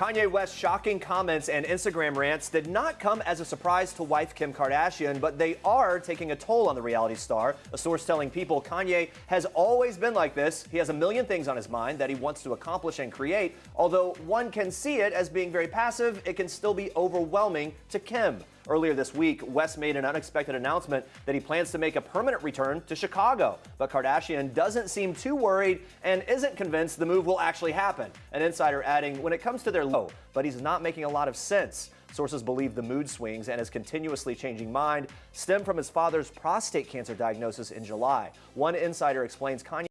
Kanye West's shocking comments and Instagram rants did not come as a surprise to wife Kim Kardashian, but they are taking a toll on the reality star. A source telling people Kanye has always been like this. He has a million things on his mind that he wants to accomplish and create. Although one can see it as being very passive, it can still be overwhelming to Kim. Earlier this week, West made an unexpected announcement that he plans to make a permanent return to Chicago. But Kardashian doesn't seem too worried and isn't convinced the move will actually happen. An insider adding, when it comes to their low, but he's not making a lot of sense. Sources believe the mood swings and his continuously changing mind stem from his father's prostate cancer diagnosis in July. One insider explains Kanye